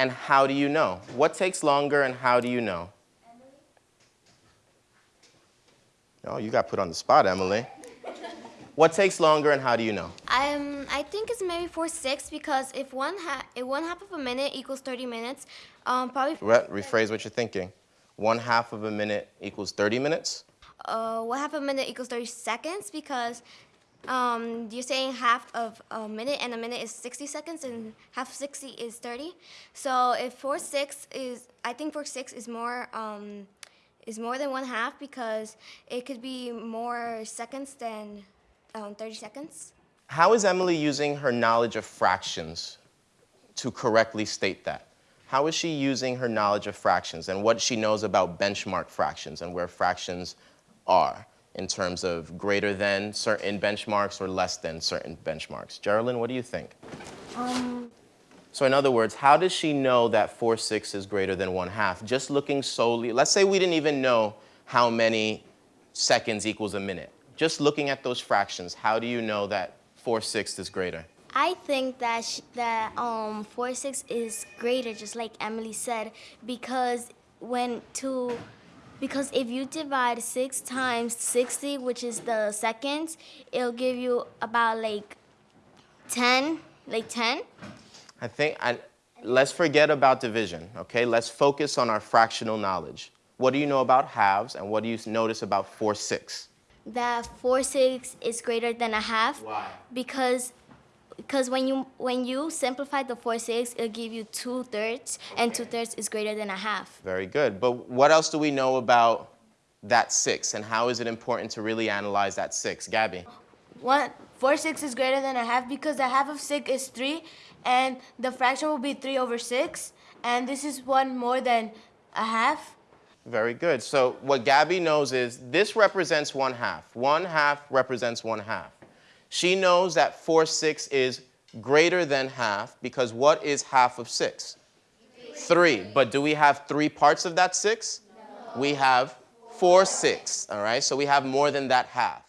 and how do you know? What takes longer and how do you know? Oh, you got put on the spot, Emily. What takes longer and how do you know? Um, I think it's maybe four six because if one ha- if one half of a minute equals thirty minutes, um, probably Re- rephrase what you're thinking. One half of a minute equals 30 minutes? uh, one half a minute equals thirty seconds because um, you're saying half of a minute and a minute is sixty seconds and half sixty is thirty. So if four six is, I think four six is more um, is more than one half because it could be more seconds than um, thirty seconds. How is Emily using her knowledge of fractions to correctly state that? How is she using her knowledge of fractions and what she knows about benchmark fractions and where fractions are in terms of greater than certain benchmarks or less than certain benchmarks? Geraldine, what do you think? So in other words, how does she know that 4 6 is greater than 1 half? Just looking solely, let's say we didn't even know how many seconds equals a minute. Just looking at those fractions, how do you know that 4 6 is greater? I think that sh- that um four six is greater, just like Emily said, because when to because if you divide six times sixty, which is the seconds, it'll give you about like ten, like ten. I think, I, let's forget about division, okay? Let's focus on our fractional knowledge. What do you know about halves and what do you notice about 4 6? That four six is greater than a half. Why? Because because when you when you simplify the four six, it'll give you two thirds, and two thirds is greater than a half. Very good. But what else do we know about that 6 and how is it important to really analyze that 6? Gabby? One four six is greater than a half because the half of six is three, and the fraction will be three over six, and this is one more than a half. Very good. So what Gabby knows is this represents one half. One half represents one half. She knows that 4 6 is greater than half because what is half of 6? Three. But do we have three parts of that 6? We have 4 6. All right. So we have more than that half.